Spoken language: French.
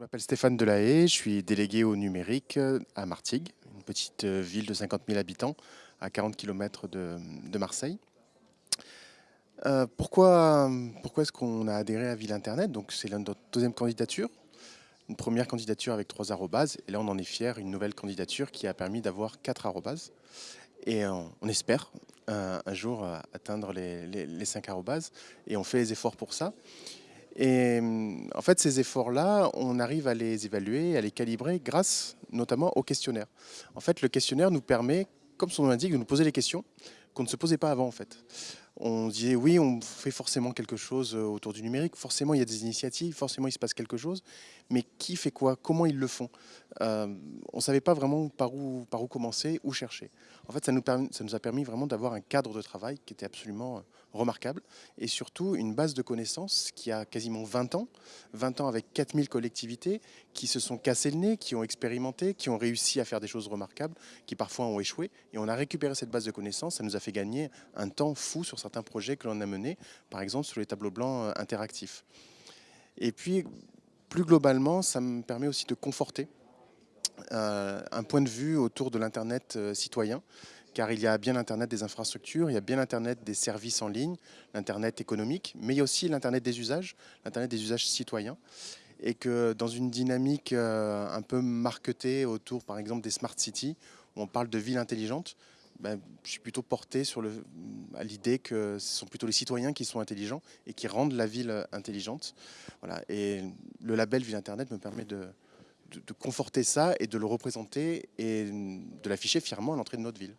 Je m'appelle Stéphane Delahaye, je suis délégué au numérique euh, à Martigues, une petite euh, ville de 50 000 habitants à 40 km de, Marseille. Euh, pourquoi est-ce qu'on a adhéré à Ville Internet? Donc c'est notre deuxième candidature, une première candidature avec trois arrobases, et là on en est fier, une nouvelle candidature qui a permis d'avoir quatre arrobases. Et on, espère un jour atteindre les, les, les cinq arrobases, et on fait les efforts pour ça. Et en fait, ces efforts-là, on arrive à les évaluer, à les calibrer grâce notamment au questionnaire. En fait, le questionnaire nous permet, comme son nom l'indique, de nous poser les questions qu'on ne se posait pas avant en fait. On disait oui, on fait forcément quelque chose autour du numérique, forcément il y a des initiatives, forcément il se passe quelque chose, mais qui fait quoi? Comment ils le font? Euh, On ne savait pas vraiment par où, par où commencer, où chercher. En fait, ça nous, ça nous a permis vraiment d'avoir un cadre de travail qui était absolument euh, remarquable et surtout une base de connaissances qui a quasiment 20 ans, 20 ans avec 4000 collectivités qui se sont cassés le nez, qui ont expérimenté, qui ont réussi à faire des choses remarquables, qui parfois ont échoué. Et on a récupéré cette base de connaissances, ça nous a fait gagner un temps fou sur certains projets que l'on a menés, par exemple sur les tableaux blancs euh, interactifs. Et puis, plus globalement, ça me permet aussi de conforter euh, un point de vue autour de l'Internet euh, citoyen, car il y a bien l'Internet des infrastructures, il y a bien l'Internet des services en ligne, l'Internet économique, mais il y a aussi l'Internet des usages, l'Internet des usages citoyens, et que dans une dynamique un peu marketée autour, par exemple, des smart cities, où on parle de ville intelligente, ben, je suis plutôt porté sur le, à l'idée que ce sont plutôt les citoyens qui sont intelligents et qui rendent la ville intelligente. Voilà. Et le label Ville Internet me permet de, de conforter ça et de le représenter et de l'afficher fièrement à l'entrée de notre ville.